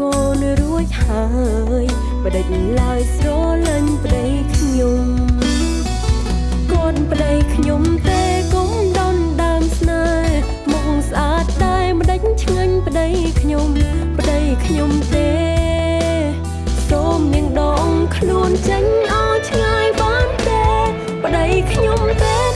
កូនរួចហើយបដិញឡើយស្រលាញ់ប្តីខ្ញុំគាត់ប្តីខ្ញុំទេកុំដនដើមស្នេហ៍មុខស្អាតតែម្ដេចឆ្ងាញ់ប្តីខ្ញុំប្តីខ្ញុំទេសូមនាងដងខ្លួនចេញឲ្យឆ្ងាយបានទេប្តីខ្ញុំទេ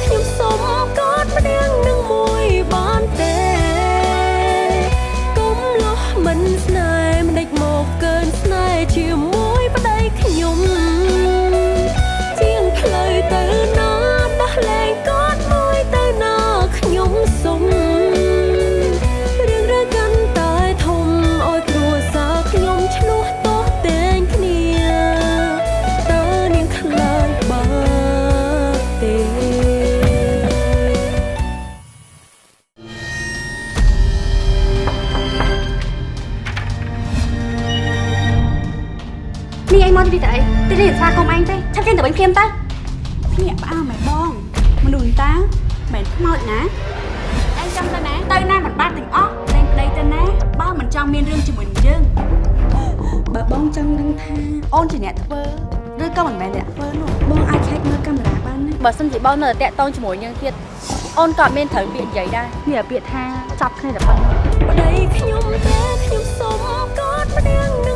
វិញភ្លាមទៅភ្ញាក់ផ្អើលមែនបងមនុស្សនេះតាមិនខ្មោចណាឯងចង់ទៅណាទៅណាមិនបានទាំងអស់តែប្តីទៅណាបើមិនចង់មានរឿងជាមួយនឹងយើងបើបងចង់ដឹងថាអូនជាអ្នកធ្វើឬក៏មិនមែនអ្នកធ្វើនោះបងអាចឆែកមើលកាមេរ៉ាបានណាបើសិនជាបងនៅតែតាក់តងជាមួយយើងទៀតអូនក៏អត់មានត្រូវពាក្យនិយាយដែរមានតែពាក្យថាចាប់គ្នាតែប៉ុណ្ណឹងប្តីខ្ញុំទេខ្ញុំសុំកอดម្នាក់នឹង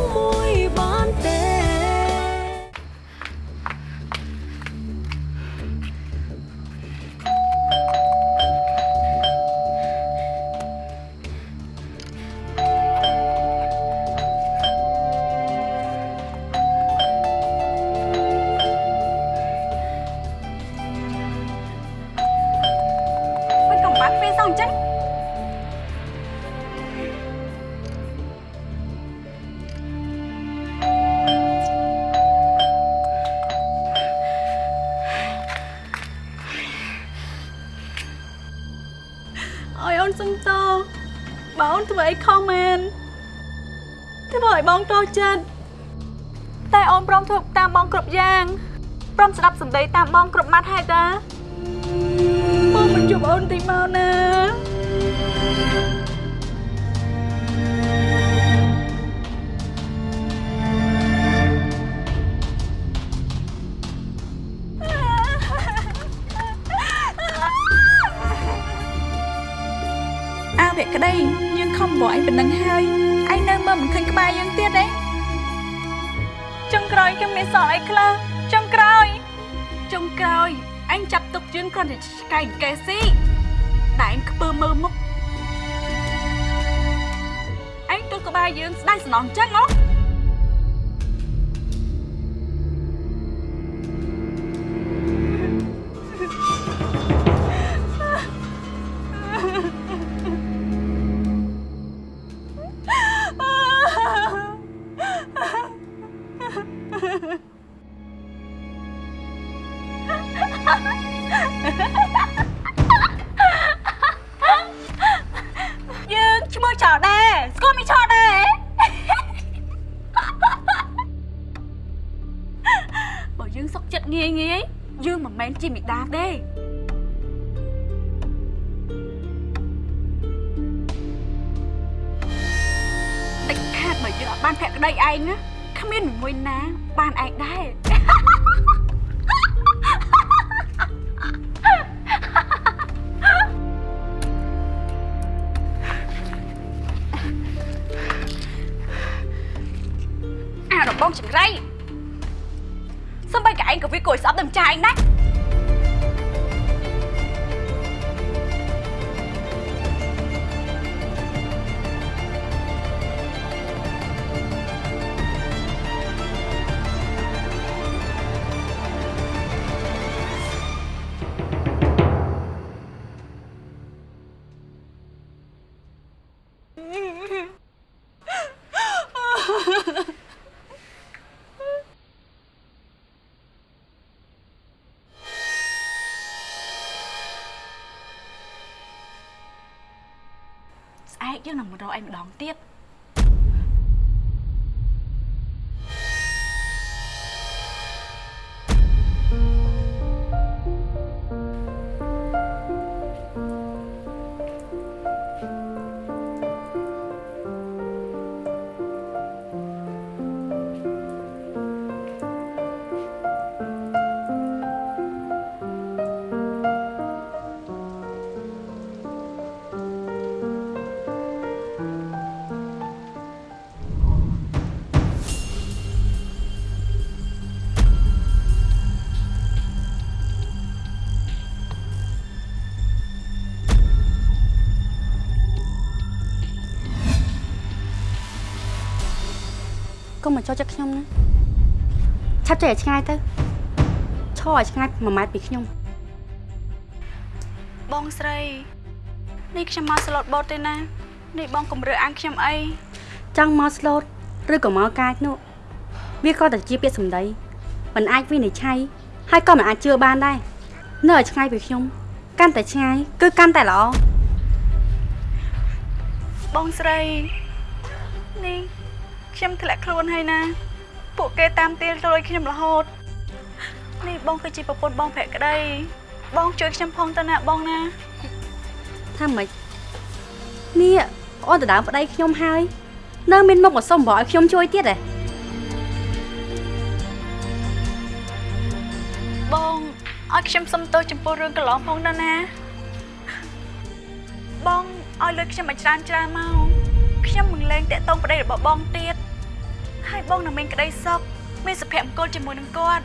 ស្ដាប់សម្ដីតាមបងគ្រប់ម៉ាត់ហើយតាបងមិនជួបអូនទីមកណា ចាប់ទុកយើងគ្រាន់តែឆ្កែកែស៊ីតែអញខ្ពើមើលមុខអញទល់ក្បែរយើងស្ដាយសំណងចឹងអូ អែកយើងនឹងម ម្ដងទៀតកុំមកចូលចិត្តខ្ញុំណាឆាប់ចេញឲ្យឆ្ងាយទៅឈរឲ្យឆ្ងាយ1ម៉ែត្រពីខ្ញុំបងស្រីនេះខ្ញុំមកស្លូតបូតទេណានេះបងកុំរើអាងខ្ញុំអីចង់មកស្លូតឬក៏មកកាចនោះវាក៏តែជាពាក្យសម្ដីមិនអាចវិនិច្ឆ័យហើយក៏មិនអាចជឿបានដែរនៅឲ្យឆ្ងាយពីខ្ញុំកាន់តែឆ្ងាយគឺកាន់តែល្អបងស្រីនេះ ខ្ញុំធ្លាក់ខ្លួនហើយណា ពួកគេតាមទាលត្រួយខ្ញុំរហូតនេះបងគឺជាប្រពន្ធបងភក្តីបងជួយខ្ញុំផងទៅណាបងណាថាម៉េចនេះអូនទៅដើមប្តីខ្ញុំហើយ នៅមានមុខមកសុំបងឲ្យខ្ញុំជួយទៀតហ៎បងឲ្យខ្ញុំសុំទោសចំពោះរឿងកន្លងផងទៅណាបងឲ្យលុយខ្ញុំឲ្យច្រើនច្រើនមកខ្ញុំមិនលែងតាក់ទងប្តីរបស់បងទៀត ហើយបងនឹងមានក្តីសុខមានសុភមង្គលជាមួយនឹងគាត់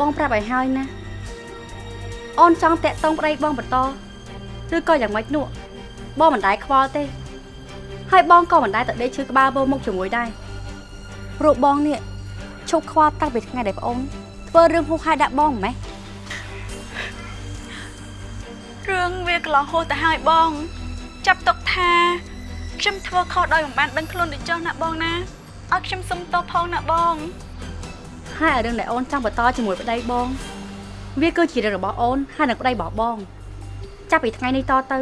បងប្រាប់ឲ្យហើយណាអូនចង់តាក់ទងប្តីបងបន្តឬក៏យ៉ាងម៉េចនោះបងមិនដែរខ្វល់ទេ ហើយបងក៏មិនដែរទៅដេកឈឺក្បាលពោមុខជាមួយដែរព្រោះបងនេះឈប់ខ្វល់តាំងពីថ្ងៃដែលប្អូនធ្វើរឿងហួសហេតុដាក់បងម៉េះរឿងវាកន្លងហួសទៅហើយបង ចាប់ទុកថាខ្ញុំធ្វើខុសដោយមិនបានដឹងខ្លួនដូចចុះណាបងណា ឲ្យខ្ញុំសុំទោសផងណាបង ហើយឲ្យរឿងដែលអូនចង់បន្តជាមួយប្តីបង វាគឺជារឿងរបស់អូនហើយនឹងប្តីរបស់បង ចាប់ពីថ្ងៃនេះតទៅ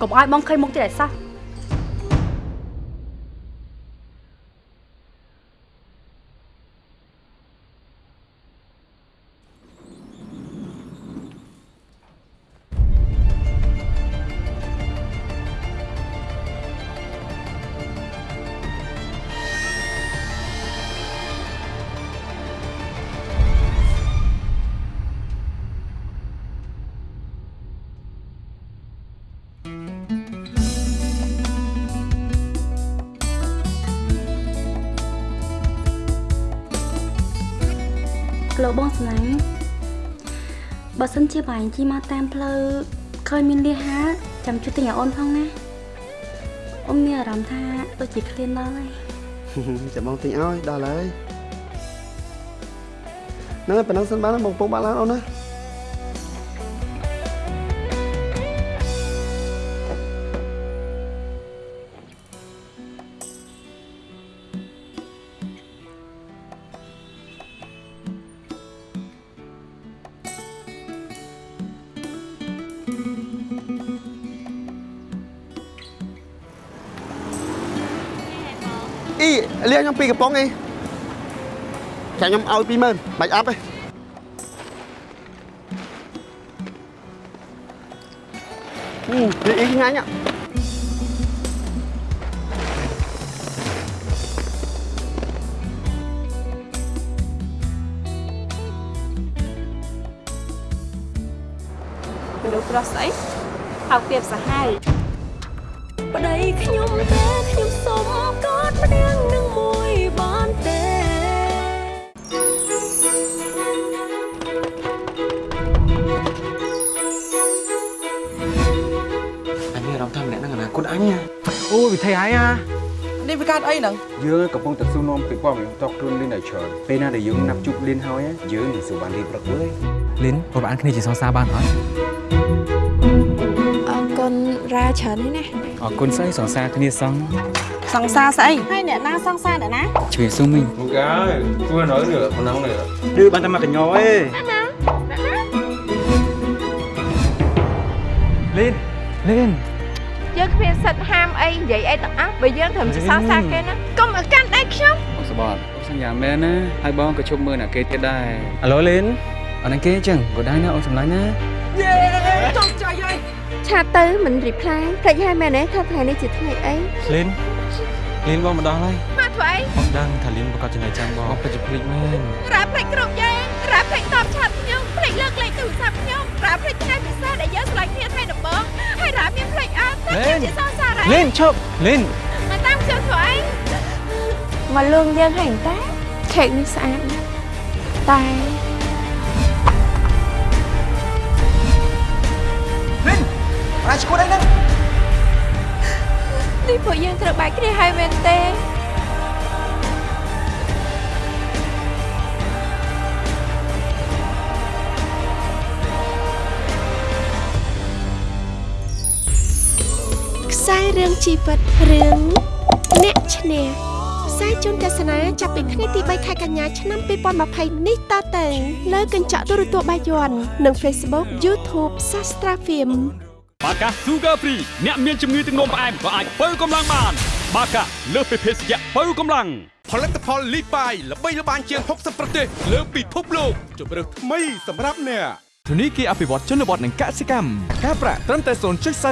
កុំឲ្យបងឃើញមុខទៀតឲ្យ សោះក្លោបងស្នេហ៍បើសិនជាបាញ់ជីមកតាមផ្លូវឃើញមានលៀហាចាំជួយទិញឲ្យអូនផងណាអូនមានអារម្មណ៍ថាដូចជាឃ្លានដល់ហើយចាំបងទិញឲ្យដល់ហើយហ្នឹងហើយប៉ុណ្ណឹងសិនបានហើយបងពងបានឡើងអូនណា អ៊ីលាខ្ញុំពីកំប៉ុងអីចាខ្ញុំឲ្យ20000បាច់អប់ទេអឺវាអ៊ីឆ្ងាញ់ហ៎មនុស្សប្រុសស្អីហៅពីបសាហាវប្តីខ្ញុំតែខ្ញុំសុំកอด ម្នាក់នឹងមួយបានទេអញមានអារម្មណ៍ថាម្នាក់ហ្នឹងអនាគតអញណាអូវិធីហើយអានេះវាកើតអីហ្នឹងយើងកំពុងតែស៊ូនាំពីព័ត៌មានតកខ្លួនលីនឲ្យច្រើនពេលណាដែលយើងណាប់ជួបលីនហើយយើងនឹងស៊ូបានរៀបព្រឹកវើយលិនប្រហែលគ្នាជាសងសារបានអត់អរគុណរ៉ាច្រើននេះណាអរគុណស្អីសងសារគ្នាសង សង្សារស្អីហើយអ្នកណាសង្សារអ្នកណាជួយស៊ូមីងមកហើយធ្វើ nói được còn nóng này ឌឺបានតែមកកញ្ញោអេលិនលិនយយើងគ្មានសិទ្ធិហាមអីនិយាយអីទាំងអស់បើយើងត្រឹមជាសរសើរគេណាកុំឲ្យកាន់ដៃខ្ញុំអូសបតអូសញ្ញាមែនណាហើយបងក៏ជប់មើលអ្នកគេទៀតដែរអាឡូលីនអត់នឹងគេអញ្ចឹងក៏ដែរណាអូនសម្លាញ់ណាឆាតទៅមិនរីផ្លាយភ្លេចហើយមែនទេថាថ្ងៃនេះជាថ្ងៃអីលីន លីនបងមកដល់ហើយមកធ្វើអីបងដឹងថាលីនប្រកាសចំណេះចាំបងបងពិតជាភ្លេចមែនរ៉ាភ្លេចគ្រប់យ៉ាងរ៉ាភ្លេចតបឆាតខ្ញុំភ្លេចលើកលេខទូរស័ព្ទខ្ញុំរ៉ាភ្លេចថ្ងៃពិសេសដែលយើងឆ្លងគ្នាថ្ងៃដំបូងហើយរ៉ាមានភ្លេចអត់ថាខ្ញុំជាសរសើររ៉ាលីនឈប់លីនមកតាមខ្ញុំធ្វើអីមកលឿងយើងហើយតាខេកនេះស្អាតណាស់តែអាចឈួតអីហ្នឹង នេះពួកយើងត្រូវបែកគ្នាហើយមែនទេខ្សែរឿងជីវិតរឿងអ្នកឈ្នះផ្សាយជូនទស្សនាចាប់ពីថ្ងៃទី3ខែកញ្ញាឆ្នាំ2020នេះតទៅលើកញ្ចក់ទូរទស្សន៍បាយ័ននិង Facebook YouTube Sastra Film បាកា Sugar Free អ្នកមានជំងឺទឹកនោមផ្អែមក៏អាចបើកម្លាំងបាន បាកាលើសពីភេសជ្ជៈបើកម្លាំងផលិតផលលីបាយល្បីល្បាញជាង60ប្រទេសលើពិភពលោកជម្រើសថ្មីសម្រាប់អ្នកធនីគារអភិវឌ្ឍជនបទនិងកសិកម្មការប្រាក់ត្រឹមតែ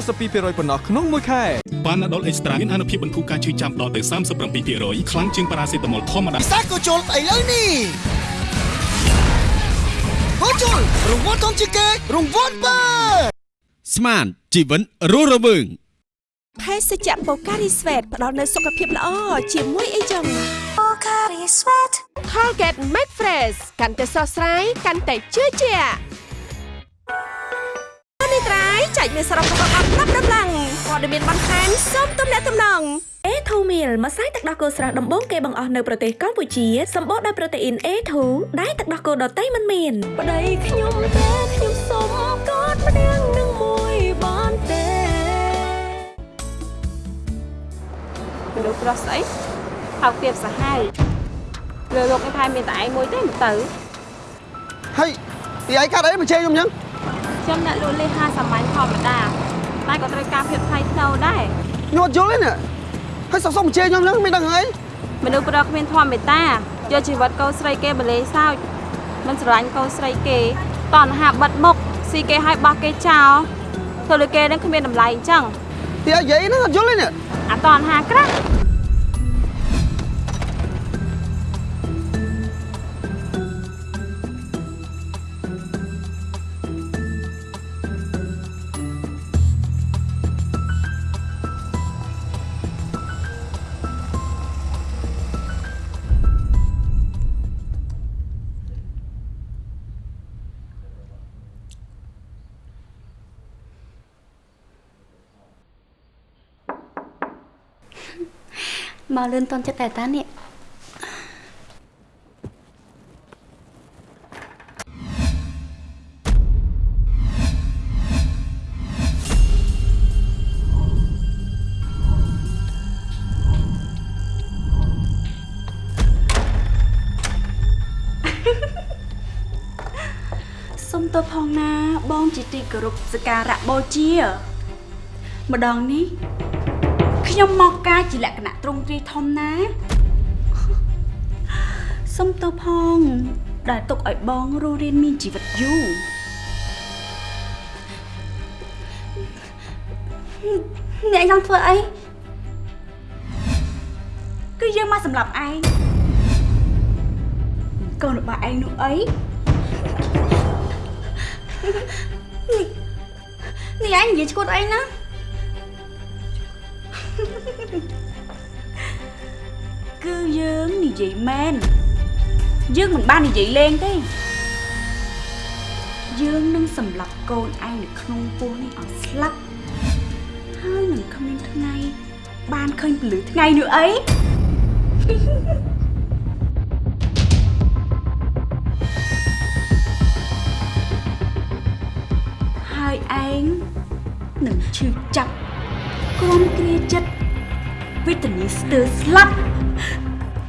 0.42%ប៉ុណ្ណោះក្នុងមួយខែប៉ាណាដុលអេកស្ត្រាមានអនុភាពបន្ធូរការឈឺចាំដល់ទៅ37%ខ្លាំងជាងប៉ារ៉ាសេតាមុលធម្មតាសាកូជុលឥឡូវនេះកូជុលរង្វាន់ធំជាងគេរង្វាន់បើ ស្មានជីវិនរស់រវើងភេសជ្ជៈបូការីស្វេតផ្ដល់នូវសុខភាពល្អជាមួយអីចឹងបូការីស្វេត Colgate Max Fresh កាន់តែស្រស់ស្រាយកាន់តែជឿជាក់នេះត្រៃចែកមានសរុបរបស់អត់ប្រាប់ដំឡើងព័ត៌មានបន្ថែមសូមទំនាក់ទំនង A2 Meal ម្សៅទឹកដោះគោស្រស់ដំបូងគេបង្អស់នៅប្រទេសកម្ពុជាសម្បូរដោយប្រូតេអ៊ីន A2 ដែលទឹកដោះគោដតៃមិនមានប្តីខ្ញុំទេខ្ញុំសុំកอดម្នាក់ មនុស្សប្រុសស្អីហៅទៀបសាហាវលើលោកនេះថែមានតែឯងមួយទេមិនទៅហើយពីឯងកាត់អីមកជេរខ្ញុំអញ្ចឹងខ្ញុំអ្នកលក់លេហាសាមញ្ញធម្មតាតែក៏ត្រូវការភាពថ្លៃថ្នូរដែរខ្ញុំអត់យល់ទេណាហើយសុកសុកមកជេរខ្ញុំអញ្ចឹងមិនដឹងអីមនុស្សប្រុសគ្មានធម៌មេត្តាយកជីវិតកូនស្រីគេបលេសោចមិនស្រឡាញ់កូនស្រីគេតណ្ហាបិទមុខស៊ីគេឲ្យបោះគេចោលធ្វើលើគេនឹងគ្មានតម្លៃអញ្ចឹង ទីឯងនិយាយហ្នឹងអត់យល់ទេណាអាតណ្ហាក្រាស់ មកលឿនតន់ចិត្តតែតានេះសុំទោសផងណាបងជាទីគោរពសក្ការៈបូជាម្ដងនេះខ្ញុំមកការជាលក្ខណៈ ទ្រង់ទ្រាយធំណាសុំទោសផង ដែលទុកឲ្យបងរស់រានមានជីវិតយូរអ្នកចង់ធ្វើអីគឺយើងមកសម្រាប់ឯងកូនរបស់ឯងនោះអីនេះឯងនិយាយឈួតអីណា យើងនិយាយមែនយើងមិនបាននិយាយលេងទេយើងនឹងសម្លាប់កូនឯងនៅក្នុងពោះនេះឲ្យស្លាប់ហើយនឹងគ្មានថ្ងៃបានឃើញពលឺថ្ងៃនោះអីហើយឯងនឹងឈឺចាប់គំគ្រាចិត្តវេទនាស្ទើរស្លាប់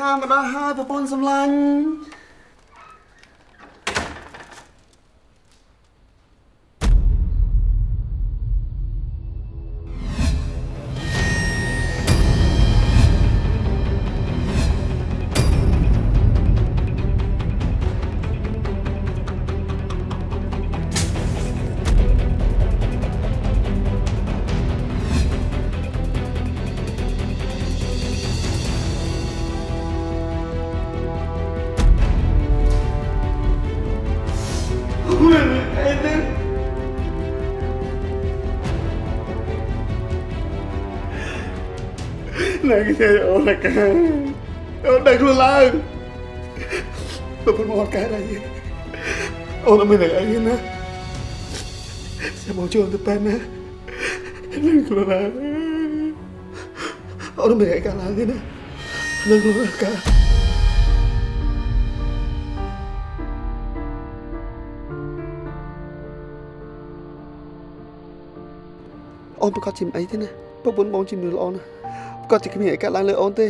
លីហាមកដល់ហើយប្រពន្ធសម្លាញ់ គេអូនកាអូនដឹងខ្លួនឡើងប្រពន្ធមកអត់កើតអីអូនអត់មានអីណាចាំមកជួយទៅប៉ែនណាដឹងខ្លួនឡើងអូនមិនអីកើតឡើងទេណាដឹងខ្លួនឡើងកាអូនប្រកាសជាមិនអីទេណាប្រពន្ធបងជំនឿល្អណាស់ ប្រកាសជាគ្មានអីកើតឡើងលើអូនទេ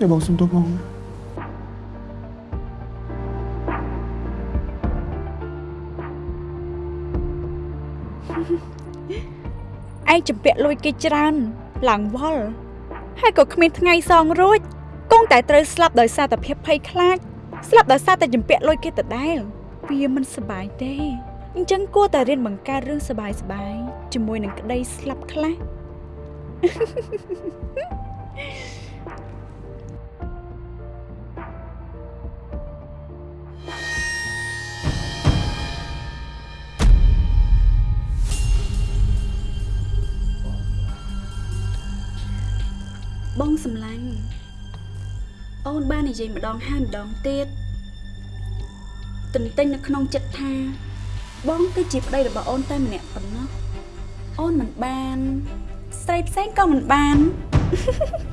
តែបងសុំទោសបងណាឯងចម្ពាក់លួយគេច្រើនឡើងវល់ហើយក៏គ្មានថ្ងៃសងរួចគង់តែត្រូវស្លាប់ដោយសារតែភាពភ័យខ្លាចស្លាប់ដោយសារតែចម្ពាក់លួយគេដដែលវាមិនសប្បាយទេ អញ្ចឹងគួរតែរៀនបង្កើតរឿងសប្បាយសប្បាយជាមួយនឹងក្តីស្លាប់ខ្លះបងសម្លាញ់អូនបាននិយាយម្ដងហើយម្ដងទៀតទន្ទិញនៅក្នុងចិត្តថា បងគឺជាប្តីរបស់អូនតែម្នាក់ប៉ុណ្ណោះអូនមិនបានស្រីផ្សេងក៏មិនបាននេះ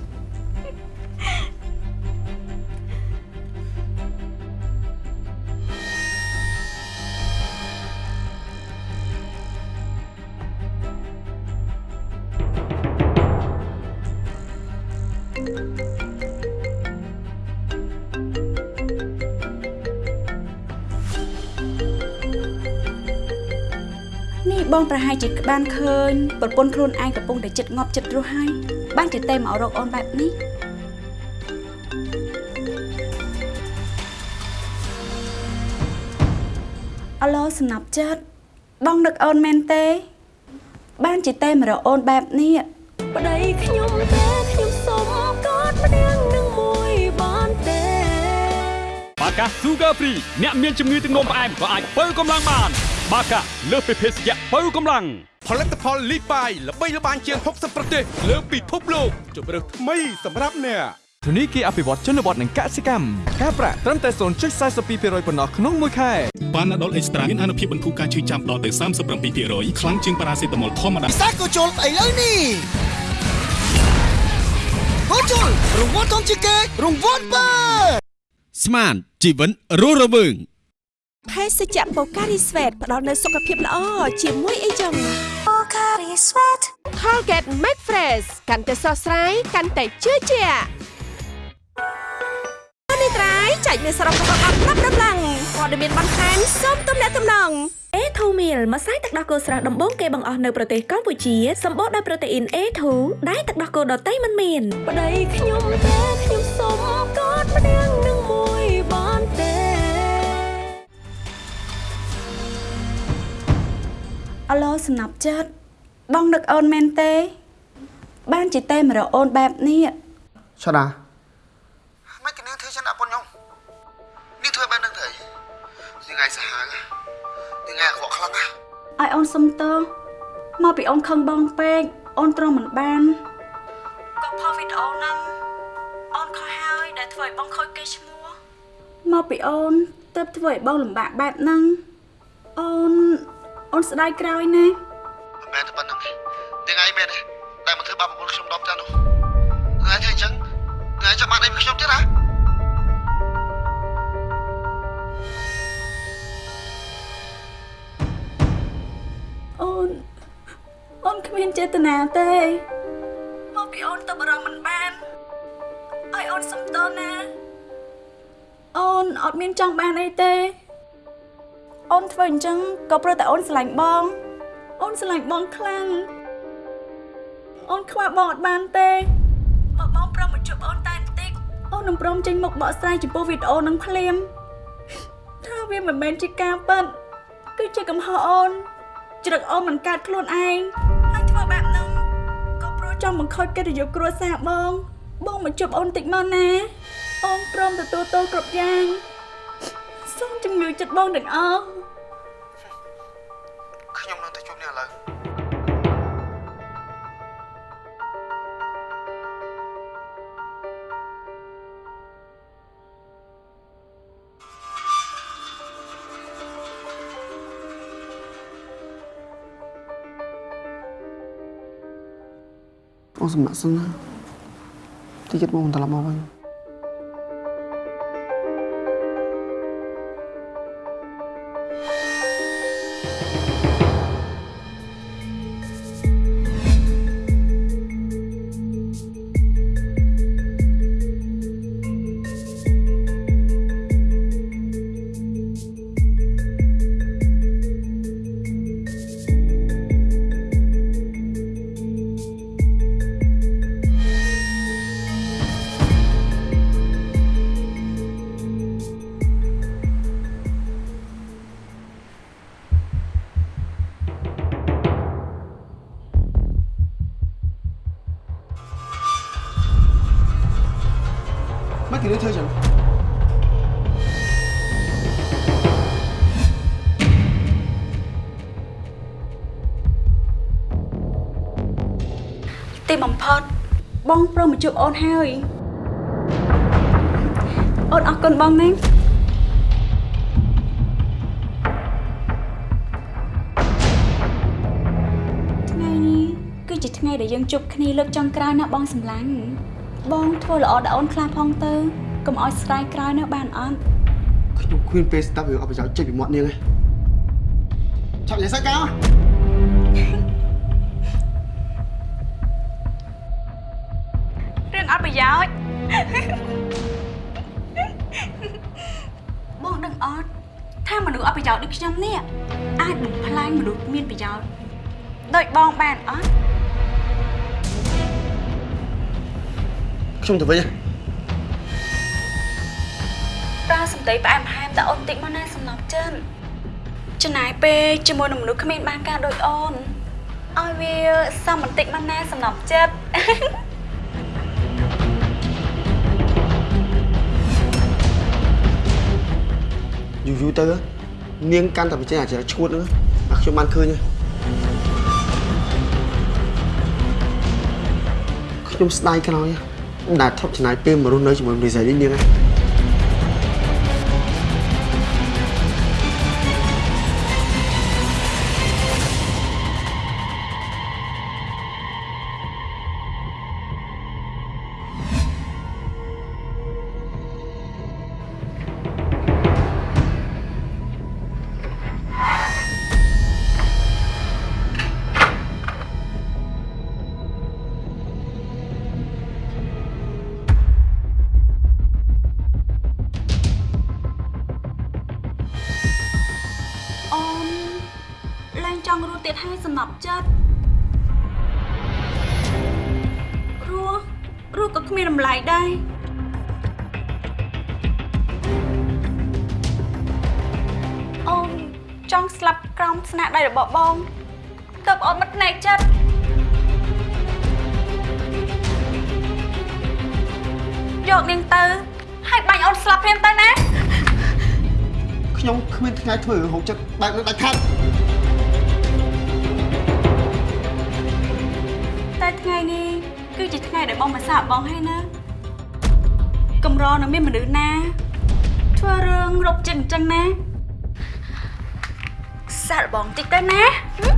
បងប្រហែលជាបានឃើញប្រពន្ធខ្លួនឯងកំពុងតែចិត្តងាប់ចិត្តរស់ហើយបានជាតែមករកអូនបែបនេះអាឡូសំណាប់ចិត្តបងនឹកអូនមែនទេ បានជាតែមករកអូនបែបនេះប្តីខ្ញុំទេខ្ញុំសុំកอดម្នាក់នឹងមួយបានទេបាកា Sugar Free អ្នកមានជំងឺទឹកនោមផ្អែមក៏អាចបើកម្លាំងបាន បាកាលើសពីភេសជ្ជៈបើកម្លាំងផលិតផលលីបាយល្បីល្បាញជាង60ប្រទេស លើពិភពលោកជម្រើសថ្មីសម្រាប់អ្នកធនីគារអភិវឌ្ឍជនបទនិងកសិកម្មការប្រាក់ត្រឹមតែ0.42%ប៉ុណ្ណោះក្នុងមួយខែប៉ាណាដុលអេកស្ត្រាមានអនុភាពបន្ធូរការឈឺចាំដល់ទៅ37%ខ្លាំងជាងប៉ារ៉ាសេតាមុលធម្មតាពិសាក៏ជុលស្អីលើនេះហូជុលរង្វាន់ធំជាងគេរង្វាន់បើស្មានជីវិតរស់រវើង ភេសជ្ជៈបូការីស្វេតផ្ដល់នូវសុខភាពល្អជាមួយអីចឹងបូការីស្វេត Colgate Max Fresh កាន់តែស្រស់ស្រាយកាន់តែជឿជាក់នេះត្រៃចែកមានសរុបរបស់អត់ប្រាប់ដំឡើងព័ត៌មានបន្ថែមសូមទំនាក់ទំនង A2 meal ម្សៅទឹកដោះគោស្រស់ដំបូងគេបង្អស់នៅប្រទេសកម្ពុជាសម្បូរដោយប្រូតេអ៊ីន A2 ដែលទឹកដោះគោដតៃមិនមានប្តីខ្ញុំទេខ្ញុំសុំកอดម្នាក់នឹង អាឡូសំណាប់ចិត្តបងនឹកអូនមែនទេ បានជាតែមករកអូនបែបនេះឆដាមិនគនាងធ្វើចឹងដាក់ប៉ុនខ្ញុំនាងធ្វើបែបហ្នឹងទៅអីថ្ងៃសាហាវថ្ងៃអាក្រក់ខ្លាំងណាស់ឲ្យអូនសុំទោសមកពីអូនខឹងបងពេកអូនទ្រាំមិនបានក៏ផលវីដេអូហ្នឹងអូនខុសហើយដែលធ្វើឲ្យបងខូចកេរ្តិ៍ឈ្មោះមកពីអូនទើបធ្វើឲ្យបងលំបាកបែបហ្នឹងអូន អូនស្ដាយក្រោយណាមិនមែនតែប៉ុណ្្នឹងទេថ្ងៃមែនទេដែលមកធ្វើបាបប្រពន្ធខ្ញុំដល់ផ្ទះនោះថ្ងៃធ្វើអញ្ចឹងថ្ងៃចាំបានអីពីខ្ញុំទៀតហ៎អូនអូនគ្មានចេតនាទេមកពីអូនទៅបរំមិនបានឲ្យអូនសុំទោសណាអូនអត់មានចង់បានអីទេ អូនធ្វើអញ្ចឹងក៏ព្រោះតែអូនស្រឡាញ់បង អូនស្រឡាញ់បងខ្លាំងអូនខ្វះបងអត់បានទេបើបងព្រមមកជួបអូនតែបន្តិចអូននឹងព្រមចេញមុខបកស្រាយចំពោះវីដេអូនឹងភ្លាមថាវាមិនមែនជាការប៉ັດគឺជាកំហុសអូនជ្រឹកអូនមិនកាត់ខ្លួនឯងហើយធ្វើបែបហ្នឹងក៏ព្រោះចង់បង្ខូចកិត្តិយសគ្រួសារបង បងមកជប់អូនតិចមកណាអូនព្រមទទួលទោសគ្រប់យ៉ាងសូមជំនឿចិត្តបងទាំងអស់ អូនសម្រាប់សិនណាតិចទៀតមកត្រឡប់មកវិញ មិនគេធ្វើចឹងទីបំផុតបងព្រមមកជួបអូនហើយអូនអរគុណបងណាថ្ងៃនេះគឺជាថ្ងៃដែលយើងជួបគ្នាលើកចុងក្រោយណាបងសម្លាញ់ បងធ្វើល្អដល់អូនខ្លះផងទៅកុំឲ្យស្ដាយក្រោយណាបានអត់ខ្ញុំគ្មានពេលស្ដាប់រឿងអបិយោចេញពីមាត់នាងទេឆាប់និយាយសើកៅរឿងអត់ប្រយោជន៍បងដឹងអត់ថាមនុស្សអត់ប្រយោជន៍ដូចខ្ញុំនេះអាចបំផ្លាញមនុស្សមានប្រយោជន៍ដូចបងបានអត់ ខ្ញុំទៅវិញហ៎ប្រើសម្ដីផ្អែមល្ហែមតើអូនតិចមកណាសំណប់ចិនចំណាយពេលជាមួយនឹងមនុស្សគ្មានបានការដូចអូនឲ្យវាសមបន្តិចមកណាសំណប់ចិត្តយូរយូរទៅនាងកាន់តែបញ្ចេញអាចរឈួតហ្នឹងអាខ្ញុំបានឃើញហើយខ្ញុំស្ដាយក្រោយ ដែលថប់ចំណាយពេលមករស់នៅជាមួយមនុស្សស្រីនេះនាង ងរົບចិត្តអញ្ចឹងណាសាកបងតិចទៅណាហឹម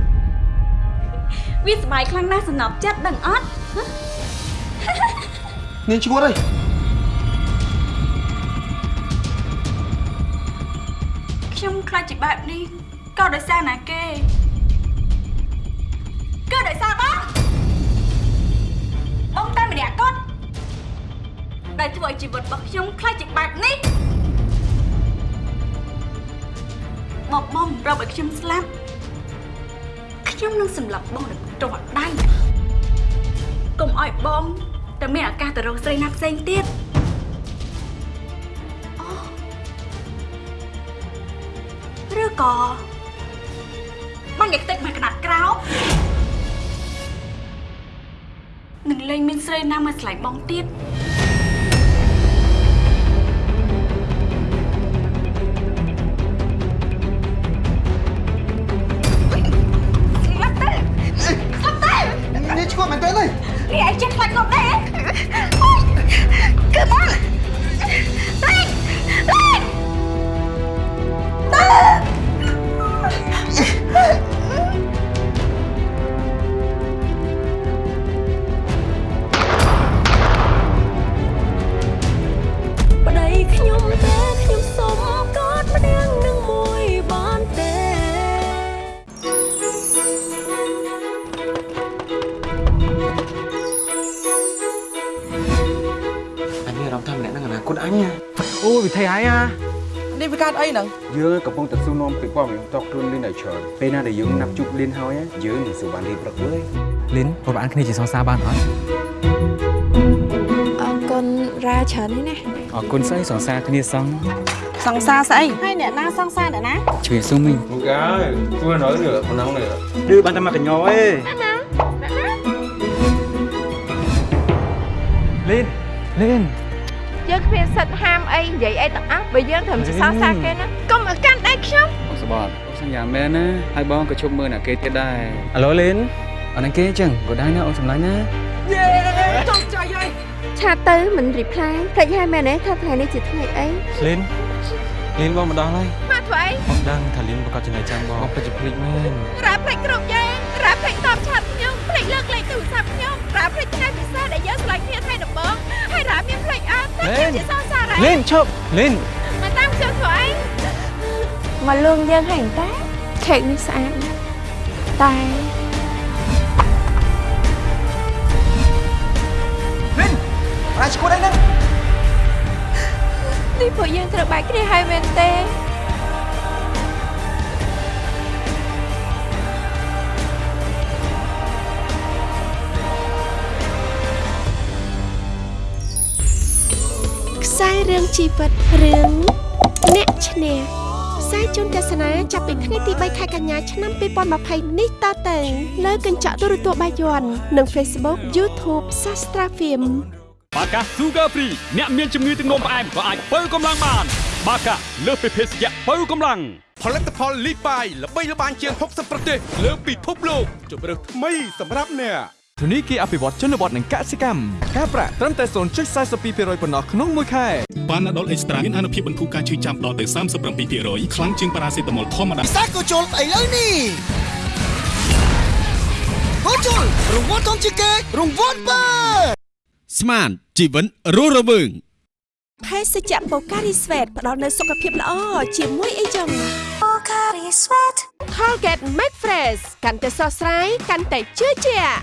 វាសប្បាយខ្លាំងណាស់សំណប់ចិត្តដឹងអត់ហ៎នាងឈួតអីខ្ញុំខ្លាចជាបែបនេះក៏ដោយសារណាគេក៏ដោយសារបងបងតែម្នាក់គាត់ដែលធ្វើឲ្យជីវិតរបស់ខ្ញុំខ្លាចជាបែបនេះ មកបងប្រាប់ឲ្យខ្ញុំស្លាប់ខ្ញុំនឹងសម្លាប់បងដោយផ្ទាល់ដៃកុំឲ្យបងតែមានឱកាសទៅរកស្រីណាផ្សេងទៀតឬក៏បាញ់ឲ្យខ្ទេចមកក្តាត់ក្រោមនឹងលេងមានស្រីណាមកឆ្លៃបងទៀត ហ្នឹងយើងកំពុងតែសួរនាំពីព័ត៌មានតខ្លួនលីនឲ្យច្រើនពេលណាដែលយើងណាប់ជួបលីនហើយយើងនឹងសួរបានរៀបព្រឹកលើលីនប្រហែលគ្នាជាសងសាបានអត់អរគុណរ៉ាច្រើននេះណាអរគុណស្អីសងសាគ្នាសងសង្សារស្អីហើយអ្នកណាសង្សារអ្នកណាជ្រាបសុំមីងមកកាយទួ nói nữa ប៉ុណ្ណឹងនេះឌឺបានតែមកកញ្ញោអេលីនលីន យើងគ្មានសិទ្ធិហាមអីនិយាយអីទាំងអស់បើយើងត្រឹមជាសរសើរគេណាកុំឲ្យកាន់ដៃខ្ញុំបងសបតសន្យាមែនណាហើយបងក៏ជប់មើលអ្នកគេទៀតដែរអាឡូលីនអត់នឹងគេអញ្ចឹងក៏ដែរណាអូនសម្លាញ់ណាយេចង់ចាយហើយឆាតទៅមិនរីផ្លាយភ្លេចហើយមែនទេថាថ្ងៃនេះជាថ្ងៃអីលីនលីនបងម្ដងហើយមកធ្វើអីបងដឹងថាលីនប្រកាសចំណេះចាំបងបងពិតជាភ្លេចមែនរ៉ាភ្លេចគ្រប់យ៉ាងរ៉ាភ្លេចតបឆាតខ្ញុំភ្លេចលើកលេខទូរស័ព្ទខ្ញុំ រ៉ាភ្លេចថ្ងៃពិសេសដែលយើងឆ្លងគ្នាថ្ងៃដំបូងហើយរ៉ាមានភ្លេចអត់តែខ្ញុំជាសរសើររ៉ាលីនឈប់លីនមកតាមខ្ញុំធ្វើអីមកលួងយើងហើយតាខេកនេះស្អាតណាស់តែប្រាឈួតអីហ្នឹងនេះពួកយើងត្រូវបែកគ្នាហើយមែនទេ រឿងជីវិតរឿងអ្នកឈ្នះផ្សាយជូនទស្សនាចាប់ពីថ្ងៃទី3ខែកញ្ញាឆ្នាំ2020នេះតទៅលើកញ្ចក់ទូរទស្សន៍បាយ័ននិង Facebook YouTube Sastra Film បាកា Sugar Free អ្នកមានជំងឺទឹកនោមផ្អែមក៏អាចបើកម្លាំងបាន បាកាលើសពីភេសជ្ជៈបើកម្លាំងផលិតផលលីបាយល្បីល្បាញជាង60ប្រទេសលើពិភពលោកជម្រើសថ្មីសម្រាប់អ្នក ធនីគារអភិវឌ្ឍជនបទនិងកសិកម្មការប្រាក់ត្រឹមតែ0.42%ប៉ុណ្ណោះក្នុងមួយខែបានណាដុលអេកស្ត្រាមានអនុភាពបន្ធូរការឈឺចាំដល់ទៅ37%ខ្លាំងជាងប៉ារ៉ាសេតាមុលធម្មតាពិសេសក៏ជុលឥឡូវនេះក៏ជុលរង្វាន់ធំជាងគេរង្វាន់បើស្មានជីវិតរស់រវើងភេសជ្ជៈបូការីស្វេតផ្ដល់នូវសុខភាពល្អជាមួយអីចឹងបូការីស្វេត Colgate Make Fresh កាន់តែស្រស់ស្រាយកាន់តែជឿជាក់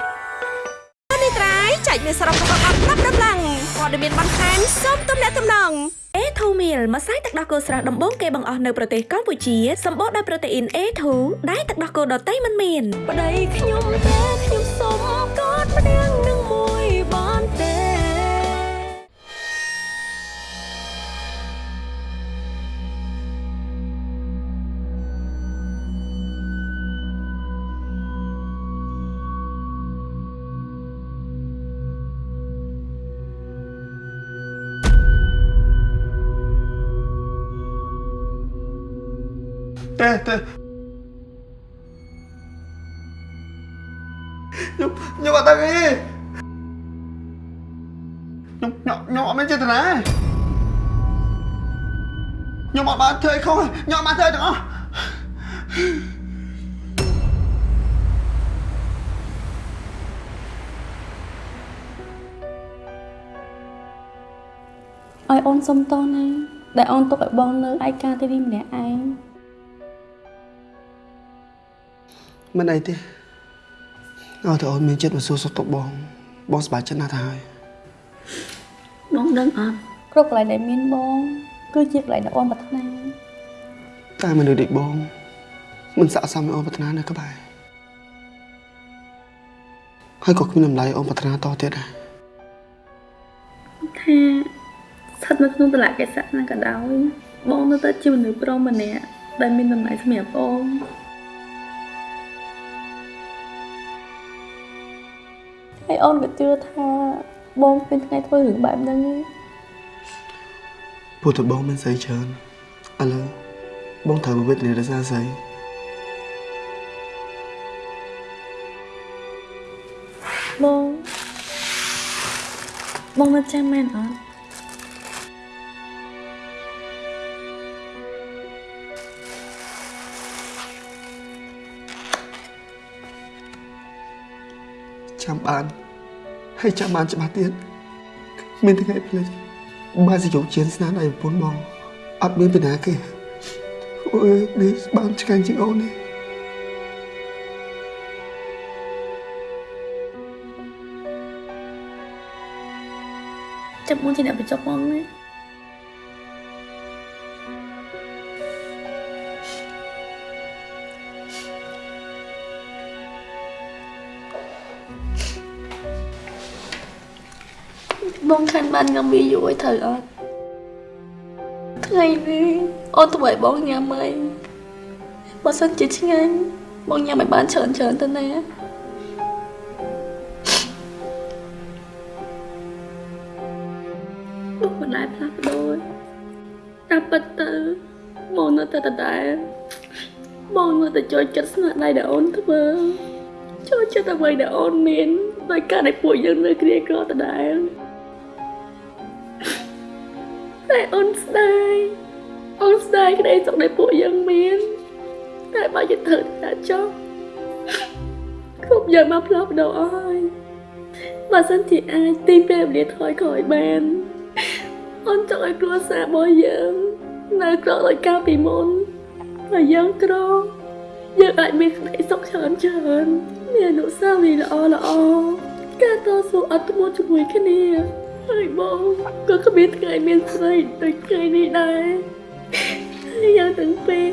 នេះត្រៃចែកមានសរុបរបស់អត់ប្រាប់ដំឡើងព័ត៌មានបន្ថែមសូមទំនាក់ទំនង A2 meal ម្សៅទឹកដោះគោស្រស់ដំបូងគេបង្អស់នៅប្រទេសកម្ពុជាសម្បូរដោយប្រូតេអ៊ីន A2 ដែលទឹកដោះគោដតៃមិនមានប្តីខ្ញុំទេខ្ញុំសុំកอดម្នាក់នឹងមួយ ទេទេខ្ញុំខ្ញុំអត់ដឹងអីខ្ញុំខ្ញុំខ្ញុំអត់មានចេតនាខ្ញុំអត់បានធ្វើអីខុសខ្ញុំអត់បានធ្វើទាំងអស់ឲ្យអូនសុំទោសណាដែលអូនទុកឲ្យបងនៅឯកាទីនេះម្នាក់ឯង មិនអីទេឲ្យតែអូនមានចិត្តមកសួរសុខទុក្ខបងបងសប្បាយចិត្តណាស់ទៅហើយបងដឹងអត់គ្រប់កន្លែងដែលមានបង គឺជាកន្លែងដែលអូនប្រាថ្នាតែមនុស្សដូចបង មិនស័ក្តិសមឲ្យអូនប្រាថ្នានៅក្បែរហើយក៏គ្មានតម្លៃអូនប្រាថ្នាតទៀតដែរថាស្ថិតនៅក្នុងតលៈកេសៈណាក៏ដោយបងនៅតែជាមនុស្សប្រុសម្នាក់ដែលមានតម្លៃសម្រាប់អូន អូនក៏ជឿថាបងពេលថ្ងៃធ្វើរឿងបែបហ្នឹងឯងព្រោះតែបងមានស្អីច្រើនឥឡូវបងត្រូវមកវិទ្យារសារស្អីបងបងនៅចាំមែនអត់ចាំបាន ហើយចាំបានច្បាស់ទៀតមានថ្ងៃផ្លេចបានសយកជៀនស្នាដៃប្រពន្ធបងអត់មានបញ្ហាគេអូយនេះបានឆ្កាញ់ជាងអូននេះចាប់បងជាអ្នកបញ្ចុះបងណា បងខានបានញ៉ាំវាយូរឲ្យត្រូវអត់ថ្ងៃនេះអូនទៅឲ្យបងញ៉ាំអីបើសិនជាឆ្ងាញ់បងញ៉ាំឲ្យបានច្រើនច្រើនទៅណាបងមិនដែលផ្លាស់ប្ដូរតាមពិតទៅបងនៅតែដដែលបងនៅតែចូលចិត្តស្នាដៃដែលអូនធ្វើចូលចិត្តអ្វីដែលអូនមានដោយការដែលពួកយើងនៅគ្រាក្រដដែល តែអូនស្ដាយអូនស្ដាយក្តីសុខដែលពួកយើងមានតែបើយើងធ្វើតែចុះគ្រប់យ៉ាងមកផ្លាស់ប្ដូរអស់ហើយបើសិនជាអាចទីពេលវេលាថយក្រោយបានអូនចង់ឲ្យគ្រួសាររបស់យើងនៅក្រដោយការពីមុនហើយយើងក្រយើងអាចមានក្តីសុខច្រើនច្រើនមានអនុស្សាវរីយ៍ល្អល្អការតស៊ូអត់ធ្មត់ជាមួយគ្នា ហើយបងក៏គ្មានថ្ងៃមានស្រីដូចថ្ងៃនេះដែរហើយយើងទាំងពីរ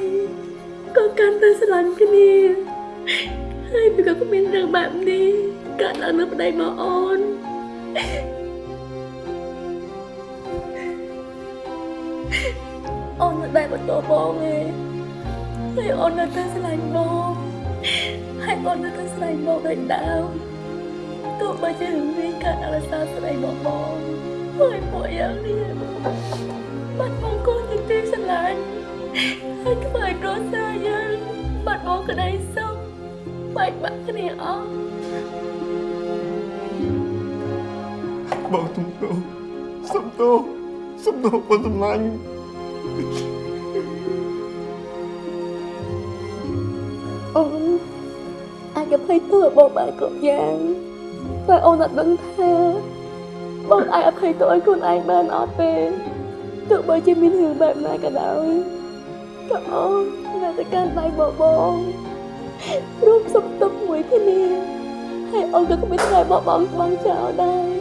ក៏កាន់តែស្រឡាញ់គ្នាហើយវាក៏គ្មានរឿងបែបនេះកើតឡើងនៅប្តីមកអូនអូននៅតែបន្តបងឯងហើយអូននៅតែស្រឡាញ់បងហើយអូននៅតែស្រឡាញ់បងដូចដើម ទោះបីជារឿងនេះកើតអរសាស្រីបងបងហើយពួកយើងនេះបាត់បង់កូនជាទីស្រឡាញ់ហើយខ្វាយគ្រួសារយើងបាត់បង់ក្តីសុខបែកបាក់គ្នាអស់បងទុំទោសុំទោសុំទោបងសម្លាញ់អូនអាចអភ័យទោសឲ្យបងបានគ្រប់យ៉ាង តែអូនអត់ដឹងថាបងអាចអភ័យទោសឲ្យខ្លួនឯងបានអត់ទេទោះបីជាមានរឿងបែបណាក៏ដោយក៏អូននៅតែកាន់ដៃបងបងរួមសុខទុក្ខមួយគ្នាហើយអូនក៏គ្មានថ្ងៃបោះបង់ស្បង់ចោលដែរ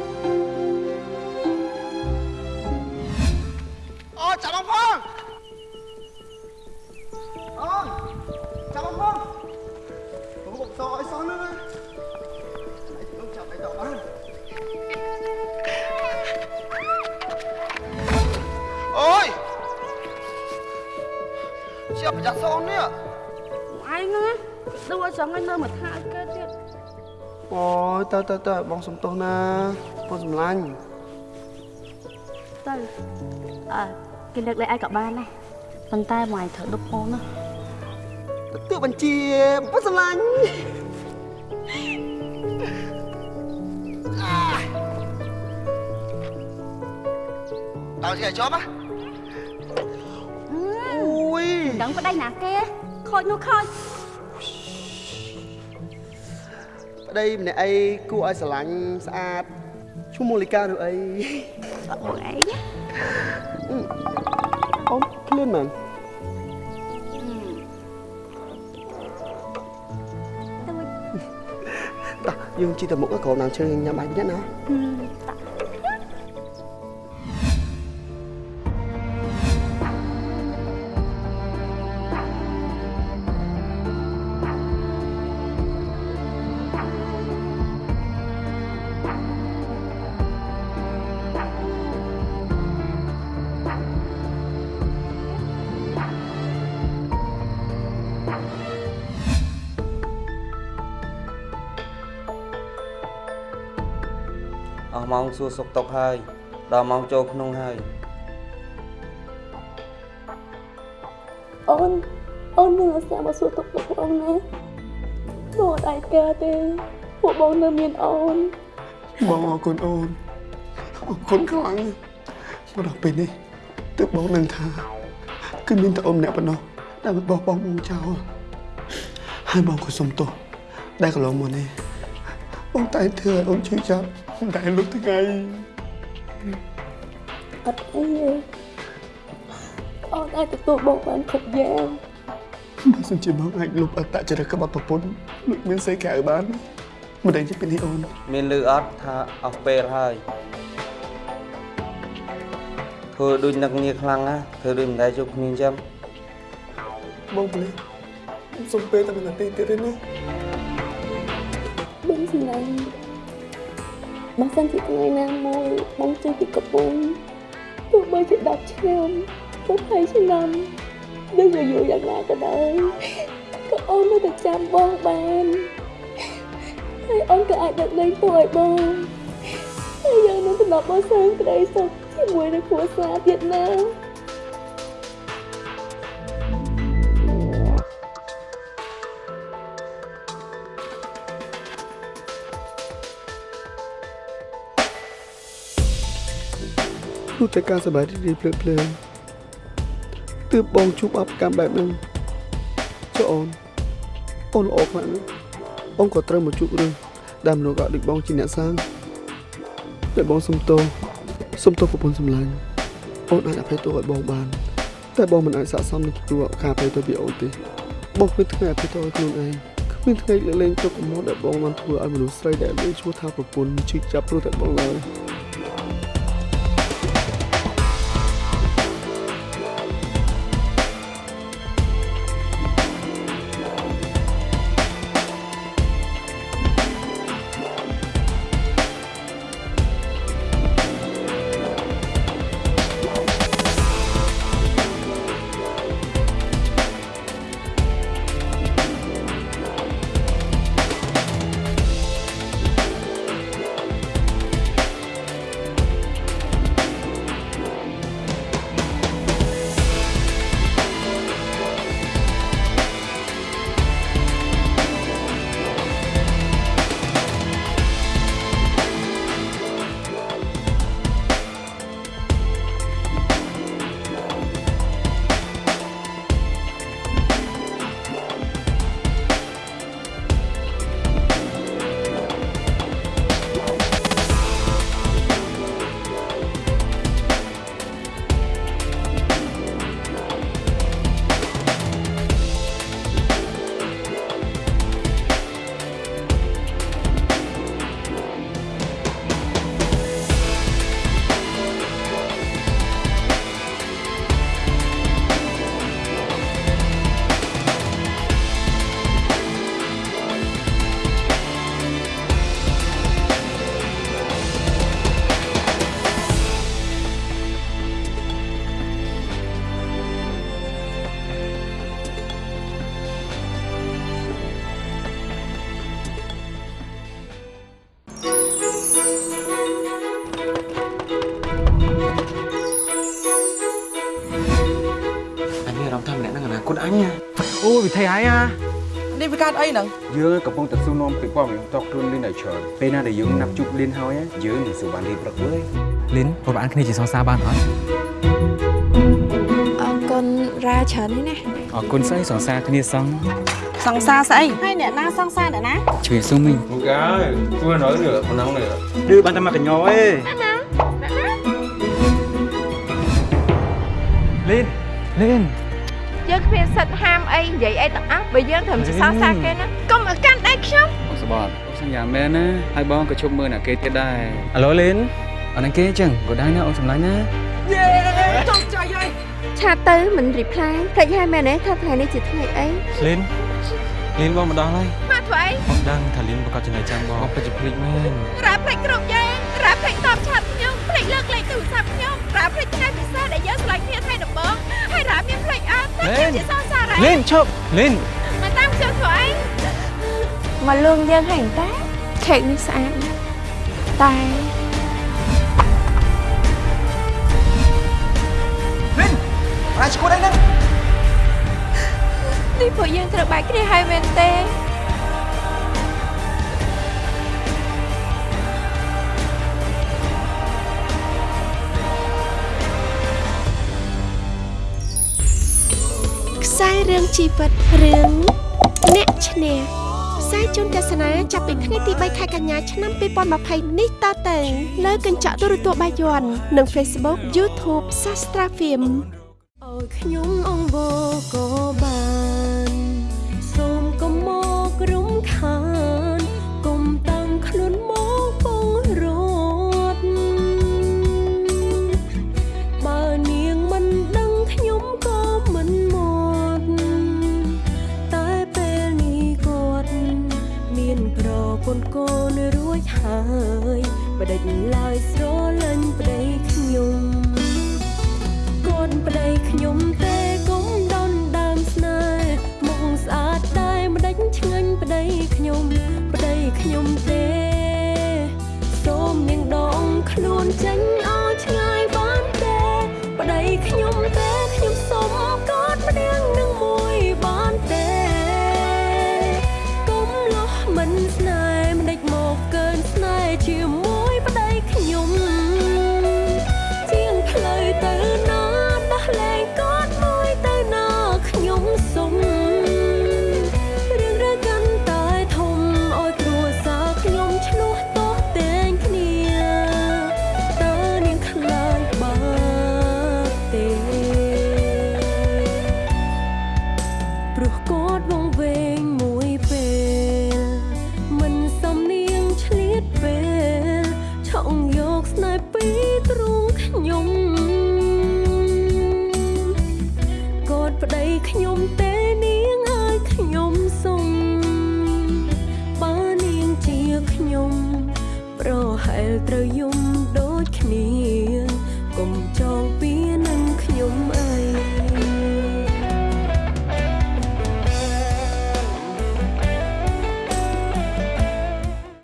ជាប្រយ័ត្នសូននេះឯងណាដូរឲ្យចង់ឲ្យនៅមកថាឲ្យកើតទៀតអូយតើតើតើបងសំទោសណាបងសម្លាញ់ទៅអើគេលើកលែងឯងក៏បានដែរប៉ុន្តែមកឯងត្រូវដុបអូនណាទទួលបញ្ជាបងសម្លាញ់ដល់ជាជាប់ហ៎ ដឹងប្តីណាគេខូចនោះខូចប្តីម្នាក់អីគួរឲ្យស្រឡាញ់ស្អាតឈ្មោះមូលីកាឬអីអត់មួយអីអូនឃ្លានមែនតោះយើងជិះទៅមុខក្រោមដើមឈើញ៉ាំបាយវិញណាអ ស់ម៉ោងសួរសុខទុក្ខហើយដល់ម៉ោងចូលក្នុងហើយអូនអូននឹងអាសាមកសួរទុកទុកបងណាបងអត់អាចការទេពួកបងនៅមានអូនបងអរគុណអូនអរគុណខ្លាំងមកដល់ពេលនេះទើបបងនឹងថាគឺមានតែអូនម្នាក់ប៉ុណ្ណោះដែលបោះបង់បងចោលហើយបងក៏សុំទោសដែលកន្លងមកនេះ បងតែងធ្វើឲ្យអូនឈឺចាប់តែលុបថ្ងៃអត់អីទេអូនអាចទទួលបងបានគ្រប់យ៉ាងបើសិនជាបងអាចលុបអត្តចរិតក្បត់ប្រពន្ធដូចមានសេកៅបានមិនដឹងជាពីនេះអូនមានលឺអត់ថាអស់ពេលហើយធ្វើដូចនឹកងារខ្លាំងណាធ្វើដូចមិនដែលជួបគ្នាអញ្ចឹងបងប្លេខ្ញុំសុំពេលតែមួយនាទីទៀតទេណា បងសម្លាញ់បើសិនជាថ្ងៃណាមួយបងចេញពីកំពង់ទោះបីជា10ឆ្នាំ20ឆ្នាំដូចយូរយ៉ាងណាក៏ដោយក៏អូននៅតែចាំបងបានហើយអូនក៏អាចដឹកលែងទោសឲ្យបងហើយយើងនឹងត្រឡប់មកសាងក្តីសុខជាមួយនឹងគ្រួសារទៀតណា ព្រោះតែការសប្បាយរីករាយភ្លើតភ្លើនទើបបងជួបអបកម្មបែបហ្នឹងចុះអូនអូនល្អខ្លាំងណាស់អូនក៏ត្រូវមកជួបរឿងដែលមនុស្សក៏ដូចបងជាអ្នកសាងតែបងសុំទោសសុំទោសប្រពន្ធសម្លាញ់អូនអាចអភ័យទោសឲ្យបងបាន តែបងមិនអាចស័ក្តិសមនឹងទទួលការអភ័យទោសពីអូនទេបងគ្មានថ្ងៃអភ័យទោសឲ្យខ្លួនឯងគ្មានថ្ងៃលើកលែងទុកកំហុសដែលបងបានធ្វើឲ្យមនុស្សស្រីដែលមានឈ្មោះថាប្រពន្ធឈឺចាប់ព្រោះតែបងឡើយ កើតអីហ្នឹងយើងកំពុងតែសួរនាំពីព័ត៌មានតខ្លួនលីនឲ្យច្រើនពេលណាដែលយើងណាប់ជួបលីនហើយយើងនឹងសួរបានលីនព្រឹកលើលីនប្រហែលគ្នាជាសងសាបានអត់អរគុណរ៉ាច្រើននេះណាអរគុណស្អីសងសាគ្នាសងសង្សារស្អីហើយអ្នកណាសង្សារអ្នកណាជួយស៊ូមីង Một cái, tôi nói nữa, còn nóng nữa. ឌឺបានតែមកកញ្ញោអេលីនលីនយើងគ្មាន សិទ្ធិហាមអីនិយាយអីទាំងអស់បើយើងត្រឹមជាសងសាគេណាកុំឲ្យកាន់ដៃខ្ញុំអូសបាតអូសញ្ញាមែនណាហើយបងក៏ជប់មើលអ្នកគេទៀតដែរអាឡូលីនអត់នឹងគេអញ្ចឹងក៏ដែរណាអូនសម្លាញ់ណាយេចង់ចាយហើយឆាតទៅមិនរីផ្លាយភ្លេចហើយមែនទេថាថ្ងៃនេះជាថ្ងៃអីលីនលីនបងមកដល់ហើយមកធ្វើអីបងដឹងថាលីនប្រកាសចំណេះចាំបងបងពិតជាភ្លេចមែនរ៉ាភ្លេចគ្រប់យ៉ាងរ៉ាភ្លេចតបឆាតខ្ញុំភ្លេចលើកលេខទូរស័ព្ទខ្ញុំ រ៉ាភ្លេចថ្ងៃពិសេសដែលយើងឆ្លងគ្នាថ្ងៃដំបូងហើយរ៉ាមានភ្លេចអត់ថាខ្ញុំជាសងសារ៉ាលីនឈប់លីនមកតាមខ្ញុំធ្វើអីមកលួងយើងហើយតាខេកនេះស្អាតណាស់តែអាឈួតអីហ្នឹងនេះពួកយើងត្រូវបែកគ្នាហើយមែនទេ រឿងជីវិតរឿងអ្នកឈ្នះផ្សាយជូនទស្សនាចាប់ពីថ្ងៃទី3ខែកញ្ញាឆ្នាំ2020នេះតទៅលើកញ្ចក់ទូរទស្សន៍បាយ័ននិង Facebook YouTube Sastra Film ឲ្យខ្ញុំអង្វរក៏បាន បដិ